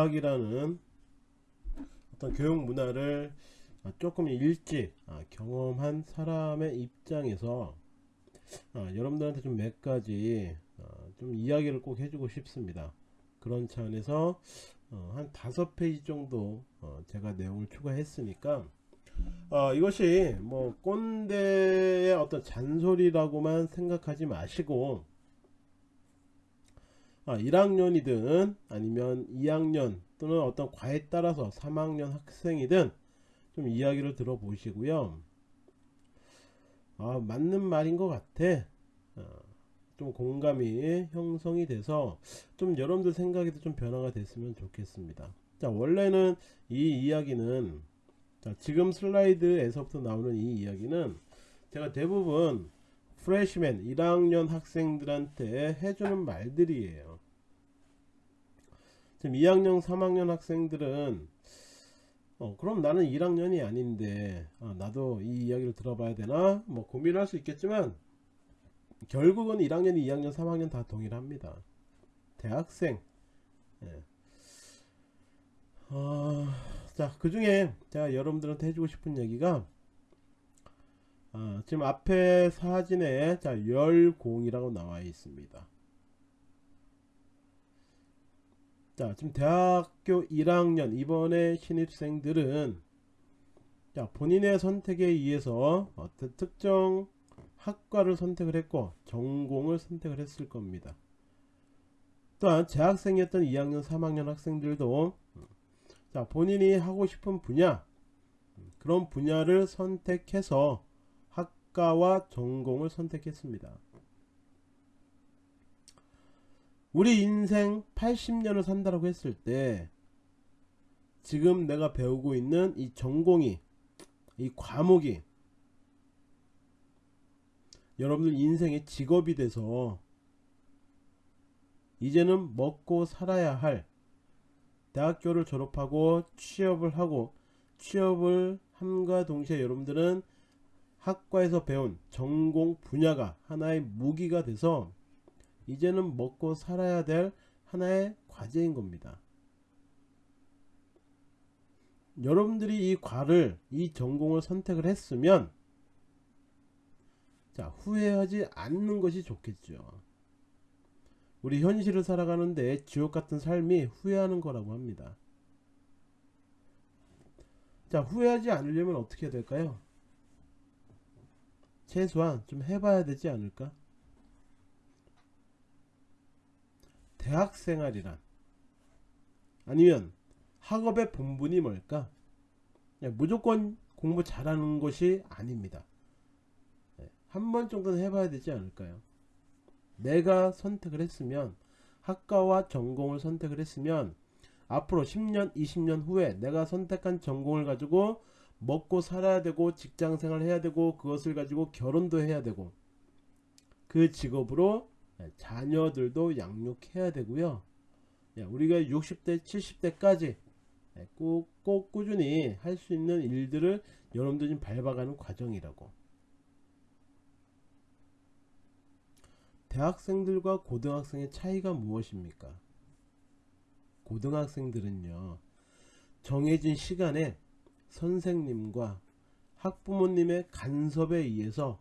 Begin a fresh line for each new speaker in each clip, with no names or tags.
대학이라는 어떤 교육 문화를 조금 일찍 아, 경험한 사람의 입장에서 아, 여러분들한테 좀 몇 가지 아, 좀 이야기를 꼭 해주고 싶습니다. 그런 차원에서 어, 한 다섯 페이지 정도 어, 제가 내용을 추가했으니까 어, 이것이 뭐 꼰대의 어떤 잔소리라고만 생각하지 마시고 아, 1학년이든 아니면 2학년 또는 어떤 과에 따라서 3학년 학생이든 좀 이야기를 들어보시고요. 아, 맞는 말인 것 같아. 어, 좀 공감이 형성이 돼서 좀 여러분들 생각에도 좀 변화가 됐으면 좋겠습니다. 자, 원래는 이 이야기는 자, 지금 슬라이드에서부터 나오는 이 이야기는 제가 대부분 프레시맨 1학년 학생들한테 해주는 말들이에요. 지금 2학년 3학년 학생들은 어, 그럼 나는 1학년이 아닌데 아, 나도 이 이야기를 들어봐야 되나? 뭐 고민할 수 있겠지만 결국은 1학년 2학년 3학년 다 동일합니다. 대학생. 예. 어, 자그 중에 제가 여러분들한테 해주고 싶은 얘기가 아, 지금 앞에 사진에 자 열공이라고 나와 있습니다 자 지금 대학교 1학년 이번에 신입생들은 자 본인의 선택에 의해서 어떤 특정 학과를 선택을 했고 전공을 선택을 했을 겁니다. 또한 재학생이었던 2학년 3학년 학생들도 자 본인이 하고 싶은 분야 그런 분야를 선택해서 학과와 전공을 선택했습니다 우리 인생 80년을 산다라고 했을 때 지금 내가 배우고 있는 이 전공이 이 과목이 여러분들 인생의 직업이 돼서 이제는 먹고 살아야 할 대학교를 졸업하고 취업을 하고 취업을 함과 동시에 여러분들은 학과에서 배운 전공 분야가 하나의 무기가 돼서 이제는 먹고 살아야 될 하나의 과제인 겁니다. 여러분들이 이 과를 이 전공을 선택을 했으면 자 후회하지 않는 것이 좋겠죠. 우리 현실을 살아가는데 지옥같은 삶이 후회하는 거라고 합니다. 자 후회하지 않으려면 어떻게 해야 될까요? 최소한 좀 해봐야 되지 않을까? 대학생활이란 아니면 학업의 본분이 뭘까? 무조건 공부 잘하는 것이 아닙니다. 한 번 정도는 해봐야 되지 않을까요? 내가 선택을 했으면 학과와 전공을 선택을 했으면 앞으로 10년 20년 후에 내가 선택한 전공을 가지고 먹고 살아야 되고 직장생활 해야 되고 그것을 가지고 결혼도 해야 되고 그 직업으로 예, 자녀들도 양육해야 되고요. 예, 우리가 60대 70대까지 예, 꼭, 꼭 꾸준히 할 수 있는 일들을 여러분들이 밟아가는 과정이라고. 대학생들과 고등학생의 차이가 무엇입니까? 고등학생들은요 정해진 시간에 선생님과 학부모님의 간섭에 의해서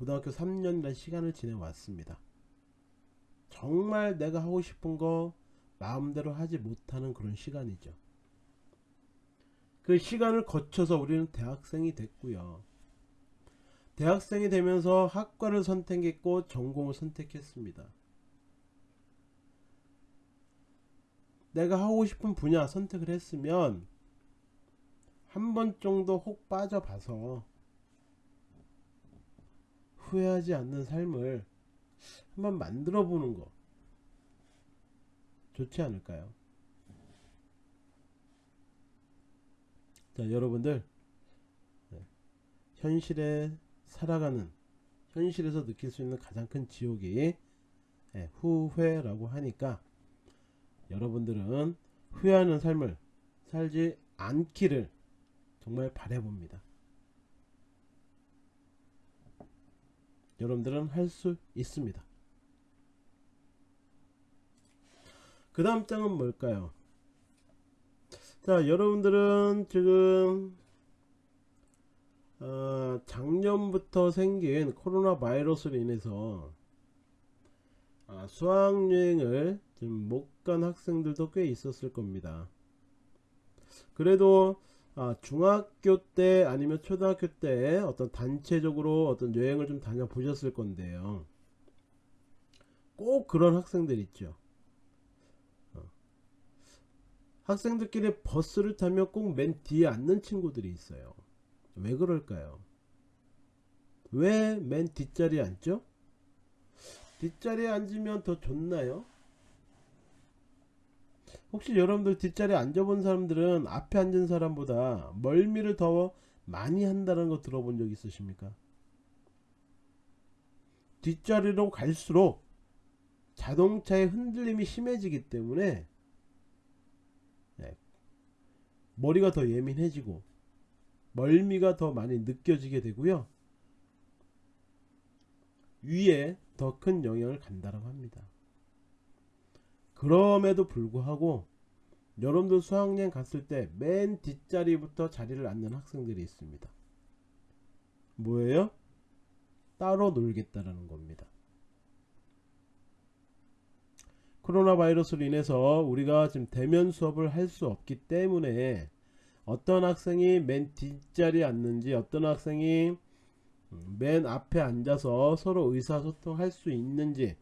고등학교 3년이라는 시간을 지내왔습니다. 정말 내가 하고 싶은 거 마음대로 하지 못하는 그런 시간이죠. 그 시간을 거쳐서 우리는 대학생이 됐고요. 대학생이 되면서 학과를 선택했고 전공을 선택했습니다. 내가 하고 싶은 분야 선택을 했으면 한 번 정도 혹 빠져봐서 후회하지 않는 삶을 한번 만들어 보는 거 좋지 않을까요? 자 여러분들 네. 현실에 살아가는 현실에서 느낄 수 있는 가장 큰 지옥이 네, 후회라고 하니까 여러분들은 후회하는 삶을 살지 않기를 정말 바래봅니다. 여러분들은 할 수 있습니다 그 다음 장은 뭘까요 자 여러분들은 지금 어, 작년부터 생긴 코로나 바이러스로 인해서 아, 수학여행을 지금 못 간 학생들도 꽤 있었을 겁니다. 그래도 아, 중학교 때 아니면 초등학교 때 어떤 단체적으로 어떤 여행을 좀 다녀 보셨을 건데요. 꼭 그런 학생들 있죠. 어. 학생들끼리 버스를 타면 꼭 맨 뒤에 앉는 친구들이 있어요. 왜 그럴까요? 왜 맨 뒷자리에 앉죠? 뒷자리에 앉으면 더 좋나요? 혹시 여러분들 뒷자리에 앉아본 사람들은 앞에 앉은 사람보다 멀미를 더 많이 한다는 거 들어본 적 있으십니까? 뒷자리로 갈수록 자동차의 흔들림이 심해지기 때문에 네, 머리가 더 예민해지고 멀미가 더 많이 느껴지게 되고요. 위에 더 큰 영향을 간다고 합니다. 그럼에도 불구하고 여러분들 수학여행 갔을 때 맨 뒷자리부터 자리를 앉는 학생들이 있습니다. 뭐예요? 따로 놀겠다라는 겁니다. 코로나 바이러스로 인해서 우리가 지금 대면 수업을 할 수 없기 때문에 어떤 학생이 맨 뒷자리에 앉는지 어떤 학생이 맨 앞에 앉아서 서로 의사소통할 수 있는지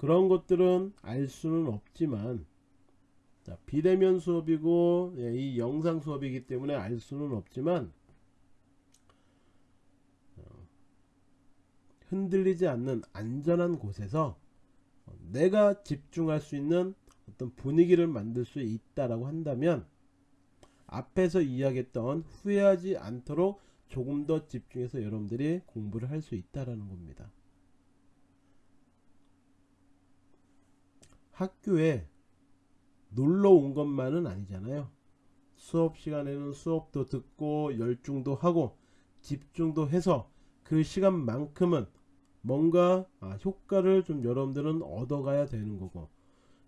그런 것들은 알 수는 없지만 자, 비대면 수업이고 예, 이 영상 수업이기 때문에 알 수는 없지만 어, 흔들리지 않는 안전한 곳에서 내가 집중할 수 있는 어떤 분위기를 만들 수 있다라고 한다면 앞에서 이야기했던 후회하지 않도록 조금 더 집중해서 여러분들이 공부를 할 수 있다라는 겁니다. 학교에 놀러 온 것만은 아니잖아요. 수업 시간에는 수업도 듣고 열중도 하고 집중도 해서 그 시간만큼은 뭔가 아, 효과를 좀 여러분들은 얻어가야 되는 거고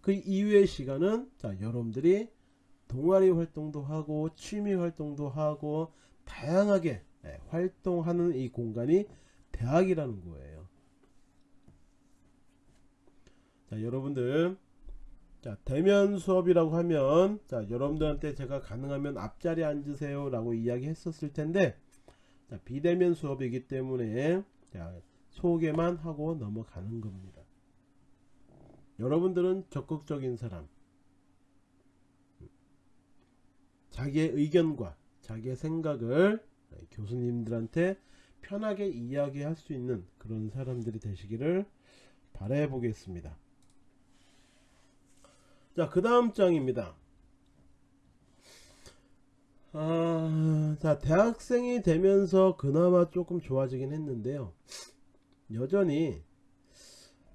그 이후의 시간은 자 여러분들이 동아리 활동도 하고 취미 활동도 하고 다양하게 네, 활동하는 이 공간이 대학이라는 거예요. 자, 여러분들 자, 대면 수업이라고 하면 자, 여러분들한테 제가 가능하면 앞자리에 앉으세요 라고 이야기 했었을 텐데 자, 비대면 수업이기 때문에 자, 소개만 하고 넘어가는 겁니다. 여러분들은 적극적인 사람 자기의 의견과 자기의 생각을 교수님들한테 편하게 이야기할 수 있는 그런 사람들이 되시기를 바래 보겠습니다. 자, 그 다음 장입니다. 아, 자, 대학생이 되면서 그나마 조금 좋아지긴 했는데요. 여전히,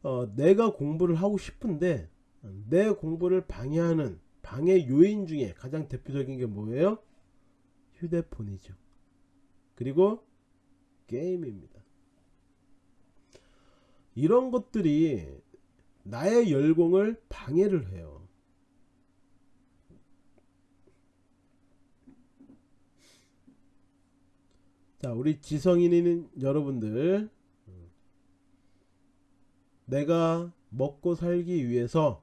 어, 내가 공부를 하고 싶은데, 내 공부를 방해하는 방해 요인 중에 가장 대표적인 게 뭐예요? 휴대폰이죠. 그리고 게임입니다. 이런 것들이 나의 열공을 방해를 해요. 자, 우리 지성인인 여러분들, 내가 먹고 살기 위해서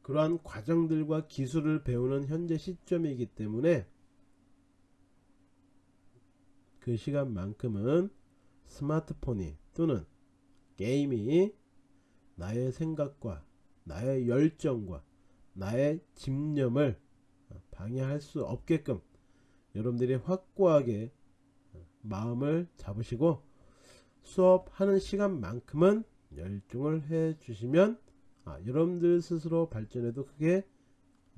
그러한 과정들과 기술을 배우는 현재 시점이기 때문에 그 시간만큼은 스마트폰이 또는 게임이 나의 생각과 나의 열정과 나의 집념을 방해할 수 없게끔 여러분들이 확고하게 마음을 잡으시고 수업하는 시간만큼은 열중을 해 주시면 아, 여러분들 스스로 발전에도 크게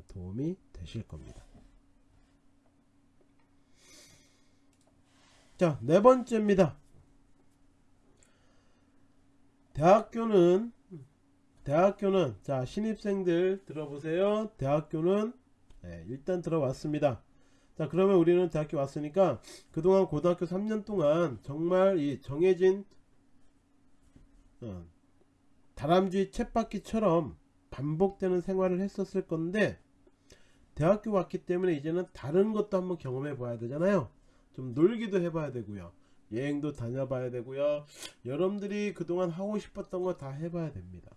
도움이 되실 겁니다. 자, 네 번째입니다. 대학교는 대학교는 자 신입생들 들어보세요. 대학교는 네, 일단 들어왔습니다. 자 그러면 우리는 대학교 왔으니까 그동안 고등학교 3년 동안 정말 이 정해진 어, 다람쥐 쳇바퀴처럼 반복되는 생활을 했었을 건데 대학교 왔기 때문에 이제는 다른 것도 한번 경험해 봐야 되잖아요. 좀 놀기도 해 봐야 되고요. 여행도 다녀봐야 되고요. 여러분들이 그동안 하고 싶었던 거 다 해봐야 됩니다.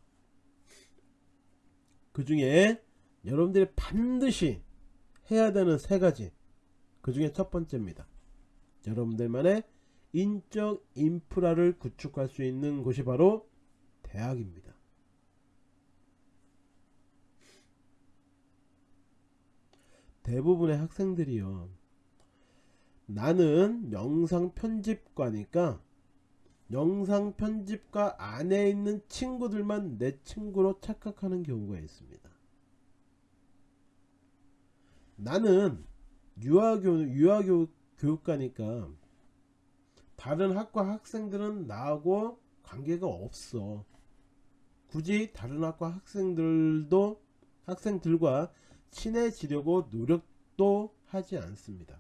그 중에 여러분들이 반드시 해야 되는 세 가지 그 중에 첫 번째입니다. 여러분들만의 인적 인프라를 구축할 수 있는 곳이 바로 대학입니다. 대부분의 학생들이요 나는 영상 편집과니까 영상 편집과 안에 있는 친구들만 내 친구로 착각하는 경우가 있습니다. 나는 유아교 유아교 교육과니까 다른 학과 학생들은 나하고 관계가 없어 굳이 다른 학과 학생들도 학생들과 친해지려고 노력도 하지 않습니다.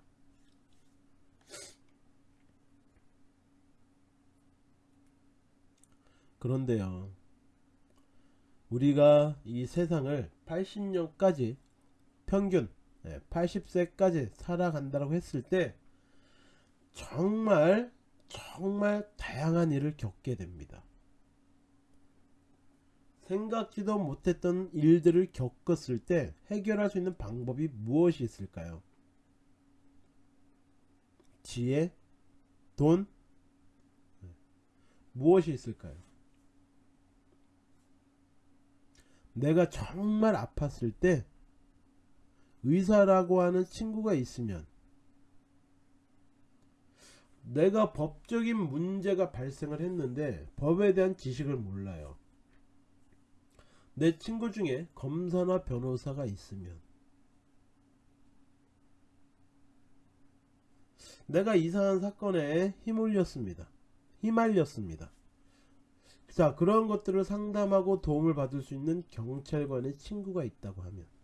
그런데요. 우리가 이 세상을 80년까지 평균 80세까지 살아간다고 했을 때 정말 정말 다양한 일을 겪게 됩니다. 생각지도 못했던 일들을 겪었을 때 해결할 수 있는 방법이 무엇이 있을까요? 지혜, 돈, 네. 무엇이 있을까요? 내가 정말 아팠을 때 의사라고 하는 친구가 있으면 내가 법적인 문제가 발생을 했는데 법에 대한 지식을 몰라요. 내 친구 중에 검사나 변호사가 있으면 내가 이상한 사건에 휘말렸습니다. 휘말렸습니다. 자 그런 것들을 상담하고 도움을 받을 수 있는 경찰관의 친구가 있다고 하면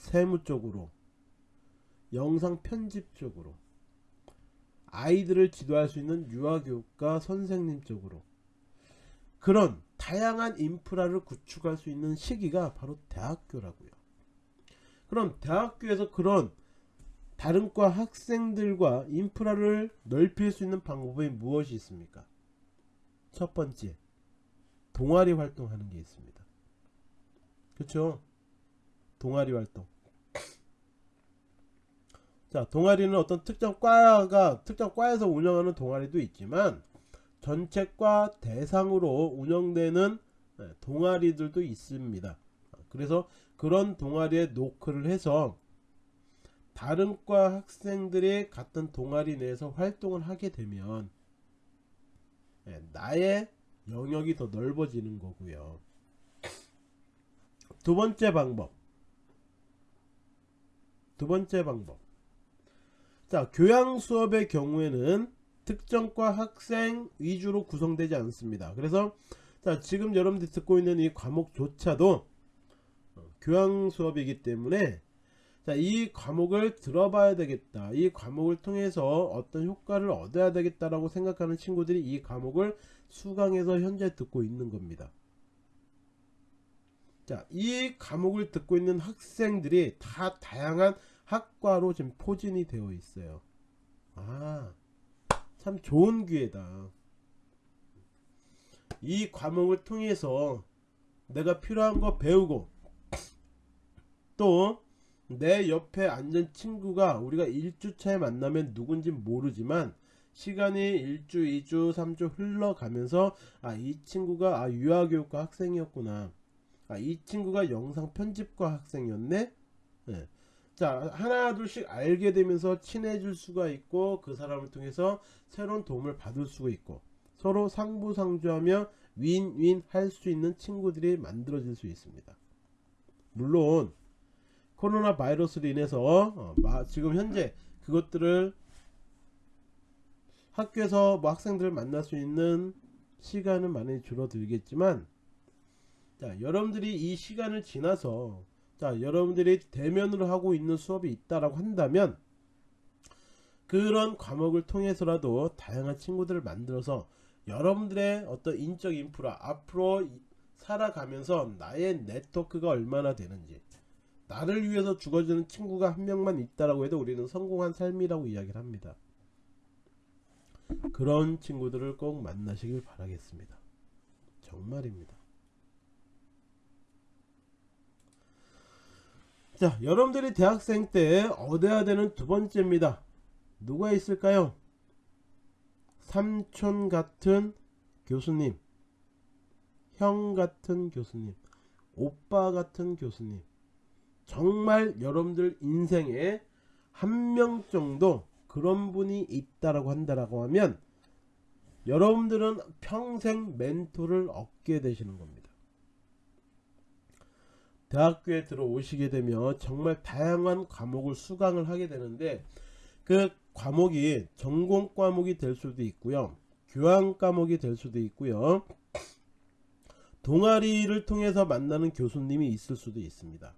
세무 쪽으로 영상 편집 쪽으로 아이들을 지도할 수 있는 유아교육과 선생님 쪽으로 그런 다양한 인프라를 구축할 수 있는 시기가 바로 대학교라고요. 그럼 대학교에서 그런 다른 과 학생들과 인프라를 넓힐 수 있는 방법이 무엇이 있습니까? 첫 번째, 동아리 활동하는 게 있습니다. 그렇죠? 동아리 활동. 자, 동아리는 어떤 특정 과가 특정 과에서 운영하는 동아리도 있지만 전체 과 대상으로 운영되는 네, 동아리들도 있습니다. 그래서 그런 동아리에 노크를 해서 다른 과 학생들이 같은 동아리 내에서 활동을 하게 되면 네, 나의 영역이 더 넓어지는 거고요. 두 번째 방법. 두 번째 방법. 자, 교양 수업의 경우에는 특정과 학생 위주로 구성되지 않습니다. 그래서 자 지금 여러분들이 듣고 있는 이 과목조차도 어, 교양 수업이기 때문에 자, 이 과목을 들어봐야 되겠다. 이 과목을 통해서 어떤 효과를 얻어야 되겠다라고 생각하는 친구들이 이 과목을 수강해서 현재 듣고 있는 겁니다. 자, 이 과목을 듣고 있는 학생들이 다 다양한 학과로 지금 포진이 되어 있어요. 아, 참 좋은 기회다. 이 과목을 통해서 내가 필요한 거 배우고 또 내 옆에 앉은 친구가 우리가 1주차에 만나면 누군지 모르지만 시간이 1주 2주 3주 흘러가면서 아 이 친구가 아 유아교육과 학생이었구나 아 이 친구가 영상 편집과 학생이었네 네. 자 하나 둘씩 알게 되면서 친해질 수가 있고 그 사람을 통해서 새로운 도움을 받을 수가 있고 서로 상부상조하며 윈윈 할 수 있는 친구들이 만들어질 수 있습니다 물론 코로나 바이러스로 인해서 어, 지금 현재 그것들을 학교에서 뭐 학생들을 만날 수 있는 시간은 많이 줄어들겠지만 자 여러분들이 이 시간을 지나서 자 여러분들이 대면으로 하고 있는 수업이 있다라고 한다면 그런 과목을 통해서라도 다양한 친구들을 만들어서 여러분들의 어떤 인적 인프라 앞으로 살아가면서 나의 네트워크가 얼마나 되는지 나를 위해서 죽어주는 친구가 한 명만 있다라고 해도 우리는 성공한 삶이라고 이야기를 합니다. 그런 친구들을 꼭 만나시길 바라겠습니다. 정말입니다. 자, 여러분들이 대학생 때 얻어야 되는 두 번째입니다. 누가 있을까요? 삼촌 같은 교수님, 형 같은 교수님, 오빠 같은 교수님. 정말 여러분들 인생에 한 명 정도 그런 분이 있다라고 한다라고 하면 여러분들은 평생 멘토를 얻게 되시는 겁니다. 대학교에 들어오시게 되면 정말 다양한 과목을 수강을 하게 되는데 그 과목이 전공 과목이 될 수도 있고요. 교환 과목이 될 수도 있고요. 동아리를 통해서 만나는 교수님이 있을 수도 있습니다.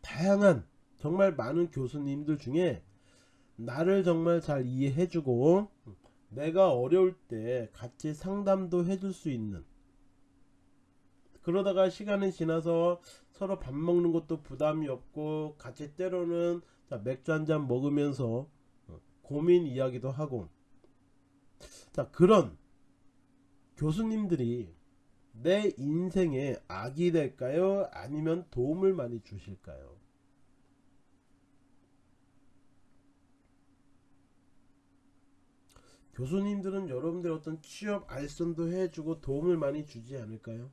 다양한 정말 많은 교수님들 중에 나를 정말 잘 이해해주고 내가 어려울 때 같이 상담도 해줄 수 있는 그러다가 시간이 지나서 서로 밥 먹는 것도 부담이 없고 같이 때로는 맥주 한 잔 먹으면서 고민 이야기도 하고 자 그런 교수님들이 내 인생에 악이 될까요? 아니면 도움을 많이 주실까요? 교수님들은 여러분들 어떤 취업 알선도 해주고 도움을 많이 주지 않을까요?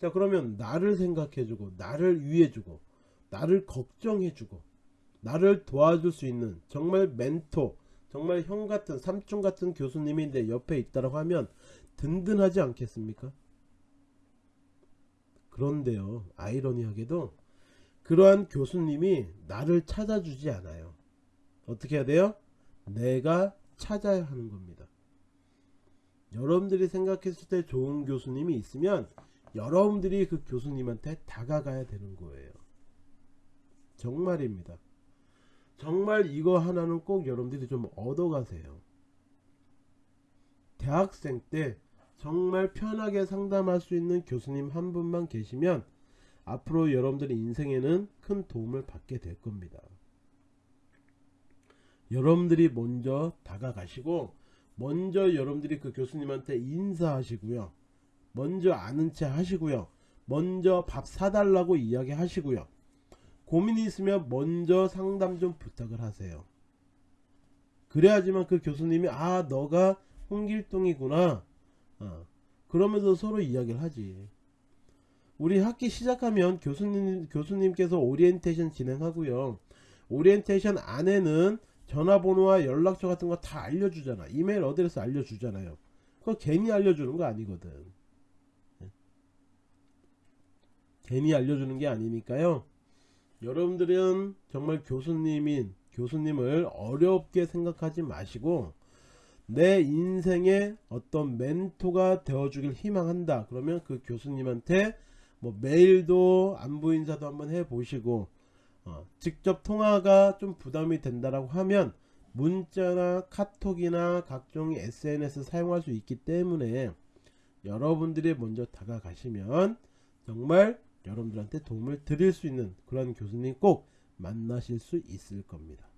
자 그러면 나를 생각해주고 나를 위해주고 나를 걱정해주고 나를 도와줄 수 있는 정말 멘토 정말 형 같은 삼촌 같은 교수님이 내 옆에 있다고 하면 든든하지 않겠습니까? 그런데요 아이러니하게도 그러한 교수님이 나를 찾아주지 않아요 어떻게 해야 돼요? 내가 찾아야 하는 겁니다 여러분들이 생각했을 때 좋은 교수님이 있으면 여러분들이 그 교수님한테 다가가야 되는 거예요 정말입니다 정말 이거 하나는 꼭 여러분들이 좀 얻어가세요. 대학생 때 정말 편하게 상담할 수 있는 교수님 한 분만 계시면 앞으로 여러분들의 인생에는 큰 도움을 받게 될 겁니다. 여러분들이 먼저 다가가시고 먼저 여러분들이 그 교수님한테 인사하시고요. 먼저 아는 체 하시고요. 먼저 밥 사달라고 이야기 하시고요. 고민이 있으면 먼저 상담 좀 부탁을 하세요. 그래야지만 그 교수님이 아 너가 홍길동이구나 어, 그러면서 서로 이야기를 하지 우리 학기 시작하면 교수님, 교수님께서 오리엔테이션 진행하고요 오리엔테이션 안에는 전화번호와 연락처 같은 거 다 알려주잖아 이메일 address 알려주잖아요 그거 괜히 알려주는 거 아니거든 예. 괜히 알려주는 게 아니니까요. 여러분들은 정말 교수님인 교수님을 어렵게 생각하지 마시고 내 인생의 어떤 멘토가 되어주길 희망한다. 그러면 그 교수님한테 뭐 메일도 안부 인사도 한번 해 보시고 어, 직접 통화가 좀 부담이 된다라고 하면 문자나 카톡이나 각종 SNS 사용할 수 있기 때문에 여러분들이 먼저 다가가시면 정말 여러분들한테 도움을 드릴 수 있는 그런 교수님 꼭 만나실 수 있을 겁니다.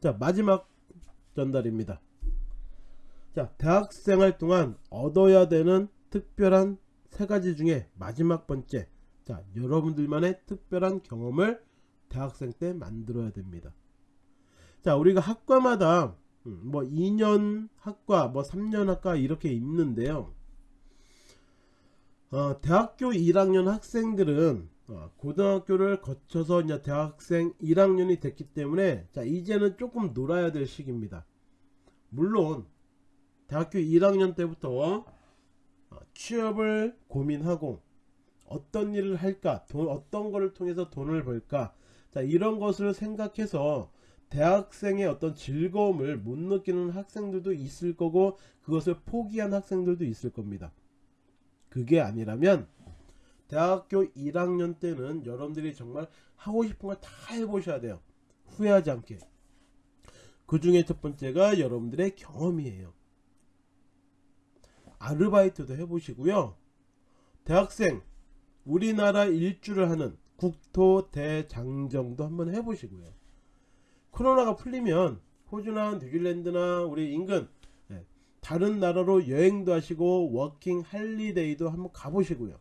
자 마지막 전달입니다. 자 대학생활 동안 얻어야 되는 특별한 세 가지 중에 마지막 번째 자 여러분들만의 특별한 경험을 대학생 때 만들어야 됩니다. 자 우리가 학과마다 음, 뭐 2년 학과 뭐 3년 학과 이렇게 있는데요. 어, 대학교 1학년 학생들은 어, 고등학교를 거쳐서 이제 대학생 1학년이 됐기 때문에 자 이제는 조금 놀아야 될 시기입니다. 물론 대학교 1학년 때부터 어, 취업을 고민하고 어떤 일을 할까 돈, 어떤 것을 통해서 돈을 벌까 자 이런 것을 생각해서 대학생의 어떤 즐거움을 못 느끼는 학생들도 있을 거고 그것을 포기한 학생들도 있을 겁니다. 그게 아니라면 대학교 1학년 때는 여러분들이 정말 하고 싶은 걸 다 해보셔야 돼요 후회하지 않게 그 중에 첫 번째가 여러분들의 경험이에요 아르바이트도 해보시고요. 대학생 우리나라 일주를 하는 국토 대장정도 한번 해보시고요. 코로나가 풀리면 호주나 뉴질랜드나 우리 인근 예, 다른 나라로 여행도 하시고 working holiday도 한번 가보시고요.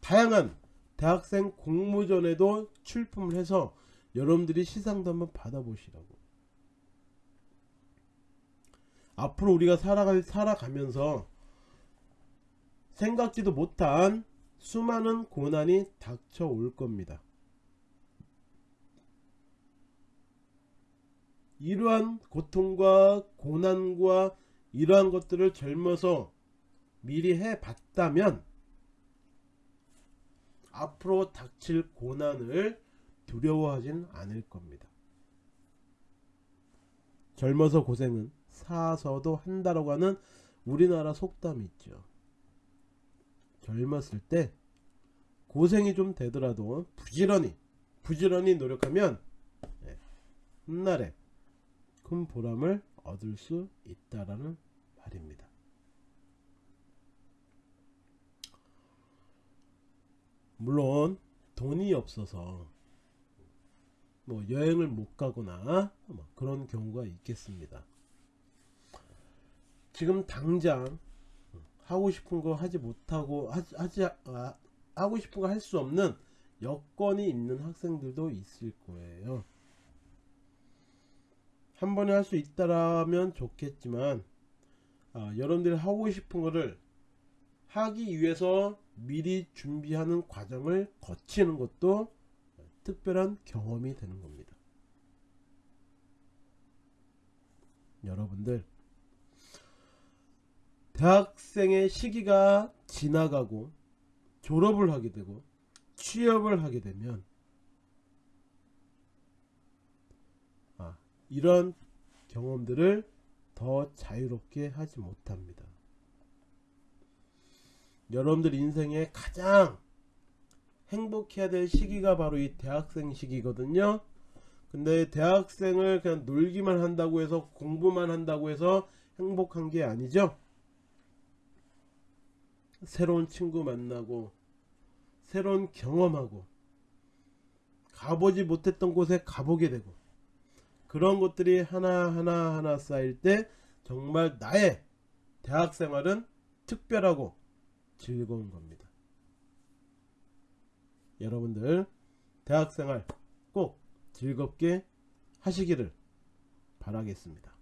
다양한 대학생 공모전에도 출품을 해서 여러분들이 시상도 한번 받아보시라고. 앞으로 우리가 살아갈, 살아가면서 생각지도 못한 수많은 고난이 닥쳐올 겁니다. 이러한 고통과 고난과 이러한 것들을 젊어서 미리 해봤다면 앞으로 닥칠 고난을 두려워하진 않을 겁니다. 젊어서 고생은 사서도 한다라고 하는 우리나라 속담이 있죠. 젊었을 때 고생이 좀 되더라도 부지런히 부지런히 노력하면 예, 훗날에 큰 보람을 얻을 수 있다라는 말입니다. 물론 돈이 없어서 뭐 여행을 못 가거나 뭐 그런 경우가 있겠습니다. 지금 당장 하고 싶은 거 하지 못하고 하지, 하지 아, 하고 싶은 거 할 수 없는 여건이 있는 학생들도 있을 거예요. 한 번에 할 수 있다라면 좋겠지만 아, 여러분들이 하고 싶은 거를 하기 위해서 미리 준비하는 과정을 거치는 것도 특별한 경험이 되는 겁니다. 여러분들 대학생의 시기가 지나가고 졸업을 하게 되고 취업을 하게 되면 아, 이런 경험들을 더 자유롭게 하지 못합니다. 여러분들 인생에 가장 행복해야 될 시기가 바로 이 대학생 시기거든요. 근데 대학생을 그냥 놀기만 한다고 해서 공부만 한다고 해서 행복한 게 아니죠. 새로운 친구 만나고 새로운 경험하고 가보지 못했던 곳에 가보게 되고 그런 것들이 하나하나 하나 쌓일 때 정말 나의 대학 생활은 특별하고 즐거운 겁니다. 여러분들 대학 생활 꼭 즐겁게 하시기를 바라겠습니다.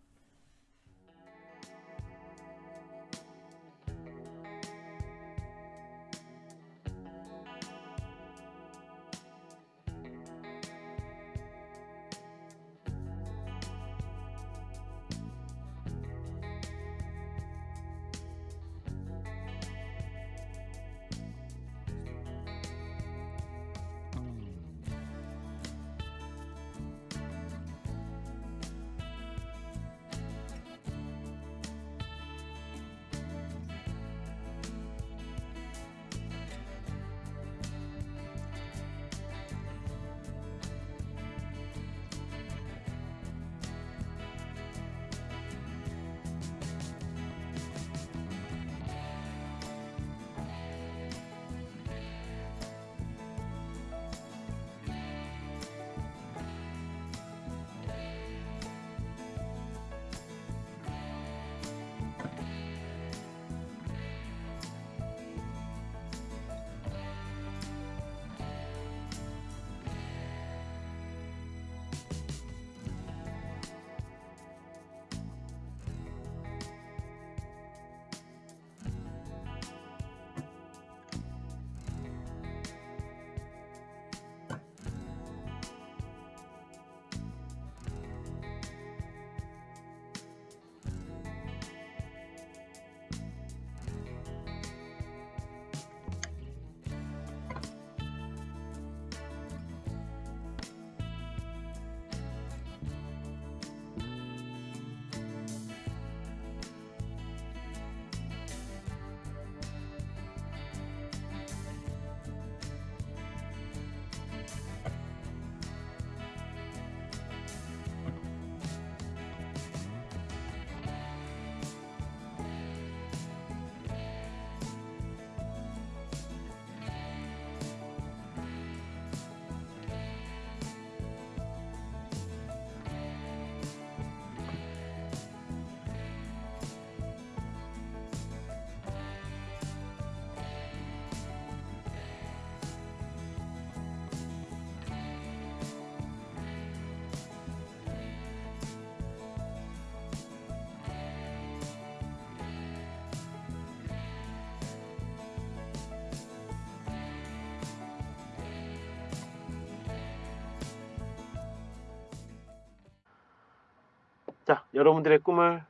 여러분들의 꿈을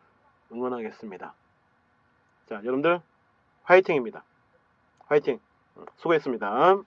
응원하겠습니다. 자, 여러분들 화이팅입니다. 화이팅. 수고했습니다.